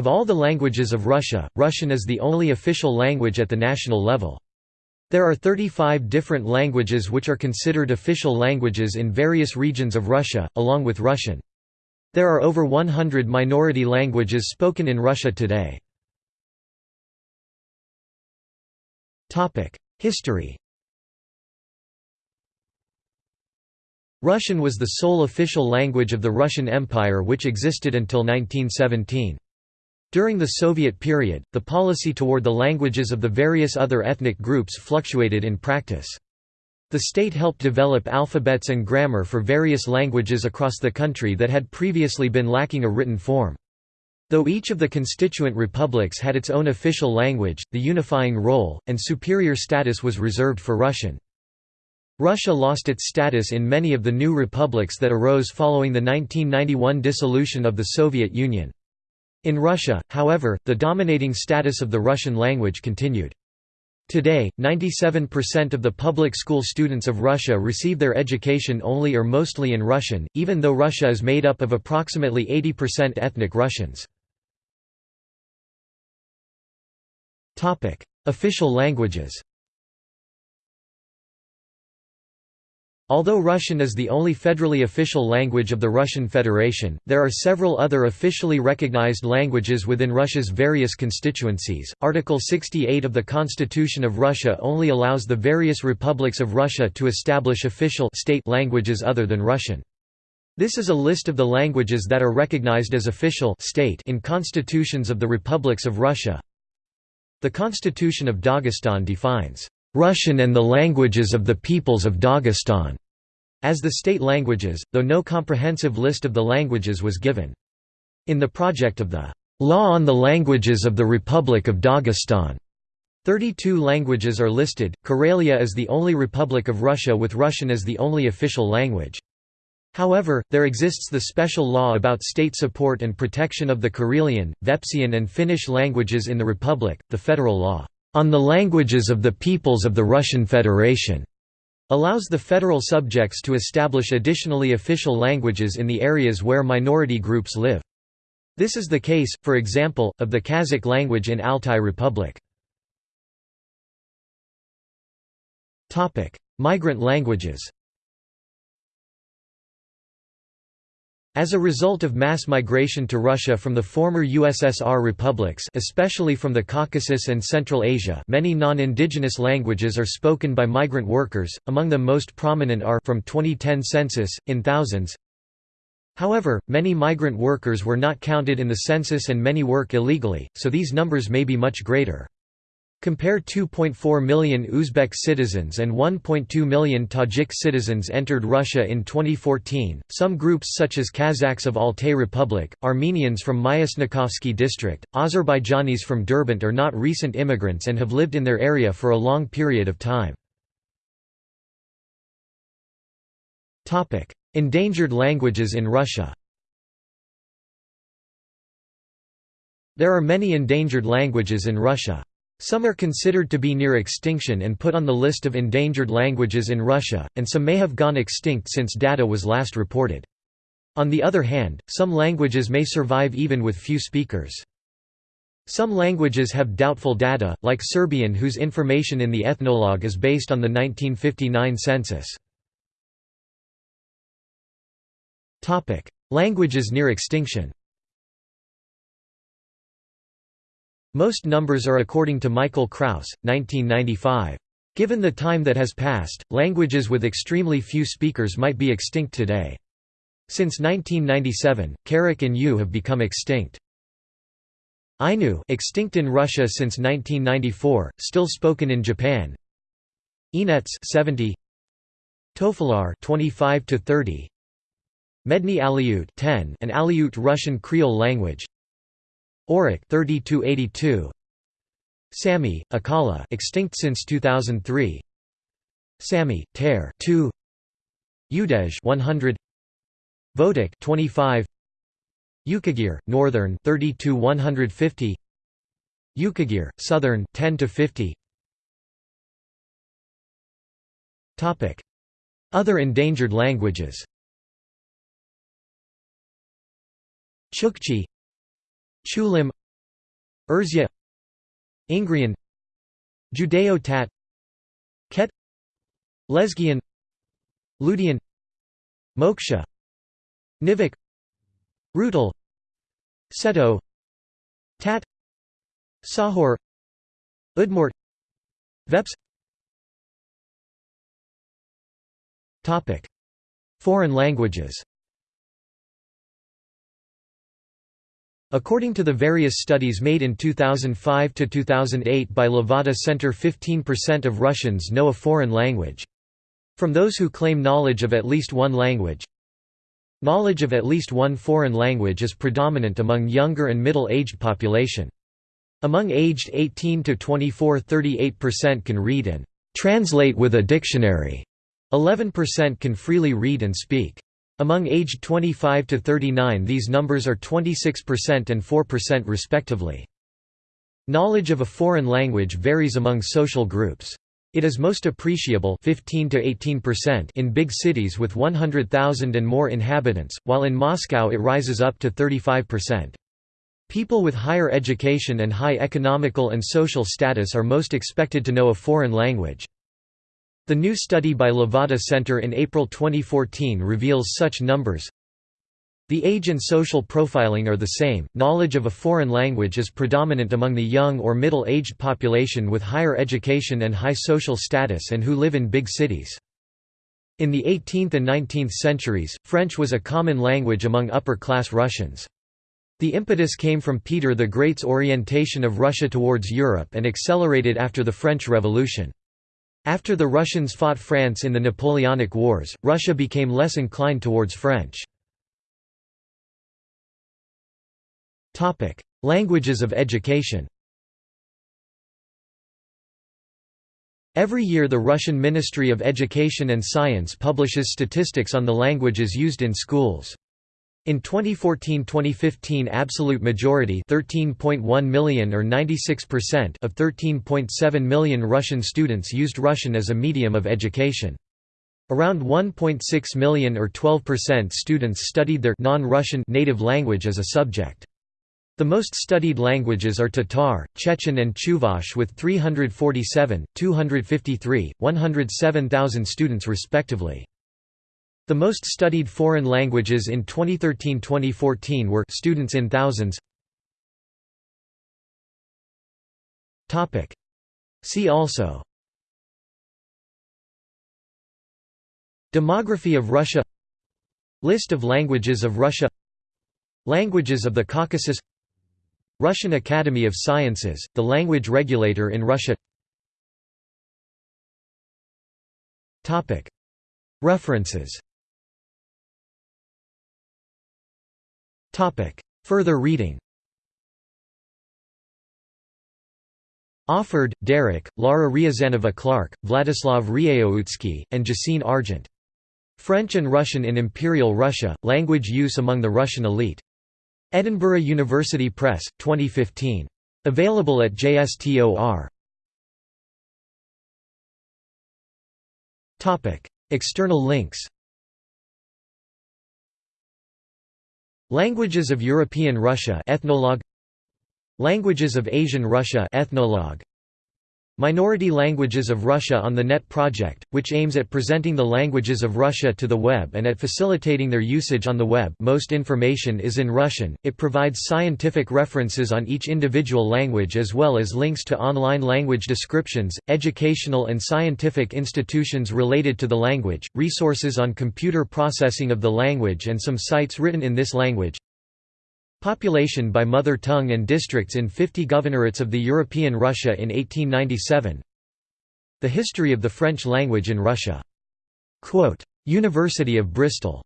Of all the languages of Russia, Russian is the only official language at the national level. There are 35 different languages which are considered official languages in various regions of Russia, along with Russian. There are over 100 minority languages spoken in Russia today. History Russian was the sole official language of the Russian Empire which existed until 1917. During the Soviet period, the policy toward the languages of the various other ethnic groups fluctuated in practice. The state helped develop alphabets and grammar for various languages across the country that had previously been lacking a written form. Though each of the constituent republics had its own official language, the unifying role, and superior status was reserved for Russian. Russia lost its status in many of the new republics that arose following the 1991 dissolution of the Soviet Union. In Russia, however, the dominating status of the Russian language continued. Today, 97% of the public school students of Russia receive their education only or mostly in Russian, even though Russia is made up of approximately 80% ethnic Russians. Official languages Although Russian is the only federally official language of the Russian Federation, there are several other officially recognized languages within Russia's various constituencies. Article 68 of the Constitution of Russia only allows the various republics of Russia to establish official state languages other than Russian. This is a list of the languages that are recognized as official state in constitutions of the republics of Russia. The Constitution of Dagestan defines Russian and the languages of the peoples of Dagestan as the state languages, though no comprehensive list of the languages was given. In the project of the Law on the Languages of the Republic of Dagestan, 32 languages are listed. Karelia is the only republic of Russia with Russian as the only official language. However, there exists the special law about state support and protection of the Karelian, Vepsian and Finnish languages in the republic, the federal law on the languages of the peoples of the Russian Federation allows the federal subjects to establish additionally official languages in the areas where minority groups live. This is the case, for example, of the Kazakh language in Altai Republic. Migrant languages As a result of mass migration to Russia from the former USSR republics especially from the Caucasus and Central Asia many non-indigenous languages are spoken by migrant workers, among them most prominent are from 2010 census, in thousands. However, many migrant workers were not counted in the census and many work illegally, so these numbers may be much greater. Compare 2.4 million Uzbek citizens and 1.2 million Tajik citizens entered Russia in 2014. Some groups such as Kazakhs of Altai Republic, Armenians from Myasnikovsky district, Azerbaijanis from Derbent are not recent immigrants and have lived in their area for a long period of time. Endangered languages in Russia. There are many endangered languages in Russia. Some are considered to be near extinction and put on the list of endangered languages in Russia, and some may have gone extinct since data was last reported. On the other hand, some languages may survive even with few speakers. Some languages have doubtful data, like Serbian whose information in the ethnologue is based on the 1959 census. Languages near extinction Most numbers are according to Michael Krauss, 1995. Given the time that has passed, languages with extremely few speakers might be extinct today. Since 1997, Kerek and Yugh have become extinct. Ainu extinct in Russia since 1994, still spoken in Japan. Enets 70 Tofalar 25 to 30 Medny Aleut 10 an Aleut Russian Creole language Aurich 3282 Sami, Akkala extinct since 2003 Sami, Ter 2 Udej 100 Votic 25 Yukagir, Northern 32 150 Yukagir, Southern 10 to 50 Topic. Other endangered languages. Chukchi Chulym Erzya Ingrian Judeo-Tat Ket Lezgian Ludian Moksha Nivkh Rutul Seto Tat Tsakhur Udmurt Veps. Topic Foreign languages According to the various studies made in 2005 to 2008 by Levada Center 15% of Russians know a foreign language. From those who claim knowledge of at least one language, knowledge of at least one foreign language is predominant among younger and middle-aged population. Among aged 18 to 24 38% can read and translate with a dictionary. 11% can freely read and speak. Among aged 25 to 39 these numbers are 26% and 4% respectively. Knowledge of a foreign language varies among social groups. It is most appreciable 15 to 18% in big cities with 100,000 and more inhabitants, while in Moscow it rises up to 35%. People with higher education and high economical and social status are most expected to know a foreign language. The new study by Levada Center in April 2014 reveals such numbers. The age and social profiling are the same. Knowledge of a foreign language is predominant among the young or middle aged population with higher education and high social status and who live in big cities. In the 18th and 19th centuries, French was a common language among upper class Russians. The impetus came from Peter the Great's orientation of Russia towards Europe and accelerated after the French Revolution. After the Russians fought France in the Napoleonic Wars, Russia became less inclined towards French. Languages of education Every year the Russian Ministry of Education and Science publishes statistics on the languages used in schools. In 2014-2015 absolute majority 13.1 million or 96% of 13.7 million Russian students used Russian as a medium of education. Around 1.6 million or 12% students studied their non-Russian native language as a subject. The most studied languages are Tatar, Chechen and Chuvash with 347, 253, 107,000 students respectively. The most studied foreign languages in 2013-2014 were students in thousands. Topic. See also. Demography of Russia. List of languages of Russia. Languages of the Caucasus. Russian Academy of Sciences, the language regulator in Russia. References Further reading Offord, Derek, Lara Ryazanova Clark, Vladislav Rjéoutski, and Gesine Argent. French and Russian in Imperial Russia, Language Use Among the Russian Elite. Edinburgh University Press, 2015. Available at JSTOR. External links Languages of European Russia Ethnologue. Languages of Asian Russia Ethnologue Minority Languages of Russia on the NET project, which aims at presenting the languages of Russia to the web and at facilitating their usage on the web most information is in Russian, it provides scientific references on each individual language as well as links to online language descriptions, educational and scientific institutions related to the language, resources on computer processing of the language and some sites written in this language. Population by mother tongue and districts in 50 governorates of the European Russia in 1897 The history of the French language in Russia. Quote, University of Bristol